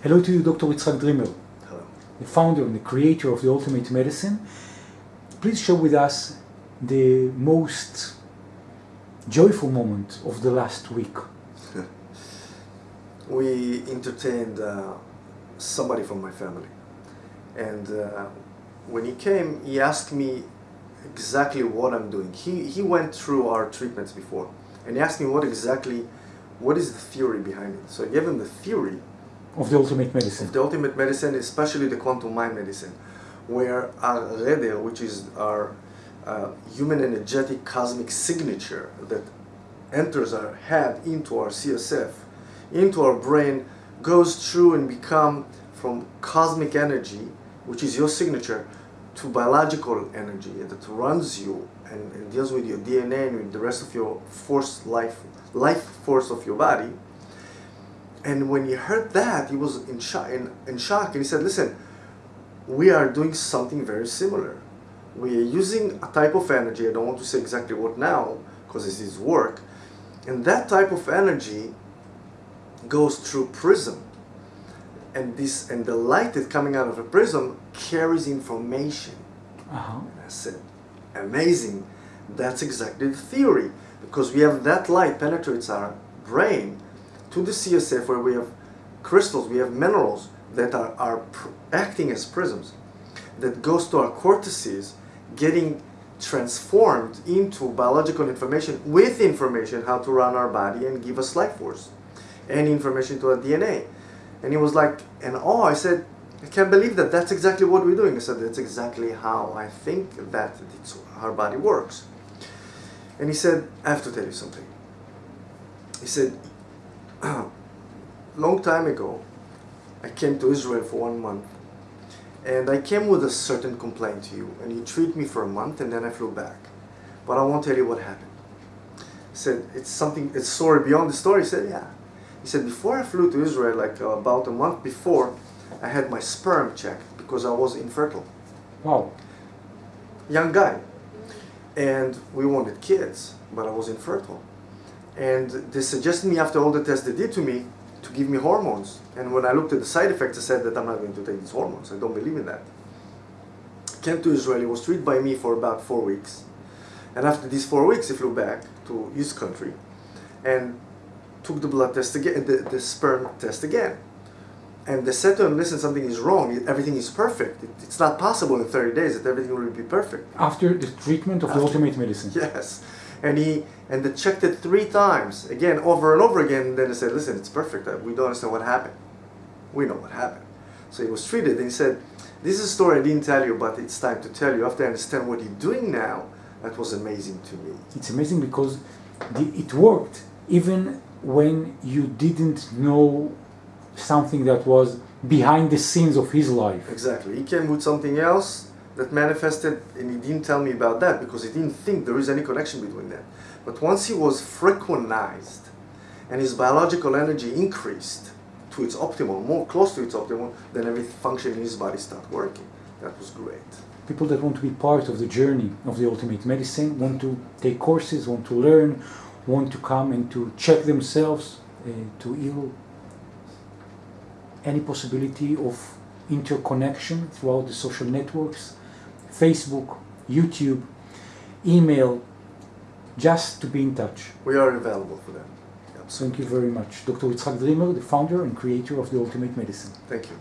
Hello to you, Dr. Yitzhak Dreamer, Hello. the founder and the creator of the Ultimate Medicine. Please share with us the most joyful moment of the last week. We entertained uh, somebody from my family, and uh, when he came, he asked me exactly what I'm doing. He he went through our treatments before, and he asked me what exactly, what is the theory behind it. So I gave him the theory Of the Ultimate Medicine. of the ultimate medicine, especially the quantum mind medicine, where our Reder, which is our uh, human energetic cosmic signature that enters our head into our CSF, into our brain, goes through and become from cosmic energy, which is your signature, to biological energy that runs you and, and deals with your DNA and with the rest of your force life life force of your body. And when he heard that, he was in shock, in, in shock and he said, listen, we are doing something very similar. We are using a type of energy, I don't want to say exactly what now, because this is work, and that type of energy goes through prism. And this and the light that's coming out of a prism carries information. Uh-huh. And I said, amazing. That's exactly the theory. Because we have that light penetrates our brain to the CSF where we have crystals, we have minerals that are, are acting as prisms that goes to our cortices getting transformed into biological information with information how to run our body and give us life force and information to our DNA. And he was like, and oh, I said, I can't believe that. That's exactly what we're doing. I said, that's exactly how I think that it's, our body works. And he said, I have to tell you something. He said, long time ago, I came to Israel for one month. And I came with a certain complaint to you. And you treated me for a month and then I flew back. But I won't tell you what happened. He said, it's something, it's story beyond the story. He said, yeah. He said, before I flew to Israel, like uh, about a month before, I had my sperm checked because I was infertile. Wow. Young guy. And we wanted kids, but I was infertile. And they suggested me after all the tests they did to me to give me hormones. And when I looked at the side effects, I said that I'm not going to take these hormones. I don't believe in that. Came to Israel, he was treated by me for about four weeks. And after these four weeks, he flew back to his country and took the blood test again, the, the sperm test again. And they said to him, listen, something is wrong. Everything is perfect. It, it's not possible in 30 days that everything will be perfect. After the treatment of the Ultimate Medicine. Yes. And he and they checked it three times, again, over and over again. And then they said, listen, it's perfect. Uh, We don't understand what happened. We know what happened. So he was treated and he said, this is a story I didn't tell you, but it's time to tell you. After I understand what you're doing now, that was amazing to me. It's amazing because the, it worked even when you didn't know something that was behind the scenes of his life. Exactly. He came with something else that manifested, and he didn't tell me about that because he didn't think there is any connection between that. But once he was frequentized and his biological energy increased to its optimal, more close to its optimal, then every function in his body started working. That was great. People that want to be part of the journey of the Ultimate Medicine, want to take courses, want to learn, want to come and to check themselves, uh, to heal any possibility of interconnection throughout the social networks, Facebook, YouTube, email, just to be in touch. We are available for them. Thank you very much. Dr. Yitzhak Dreamer, the founder and creator of the Ultimate Medicine. Thank you.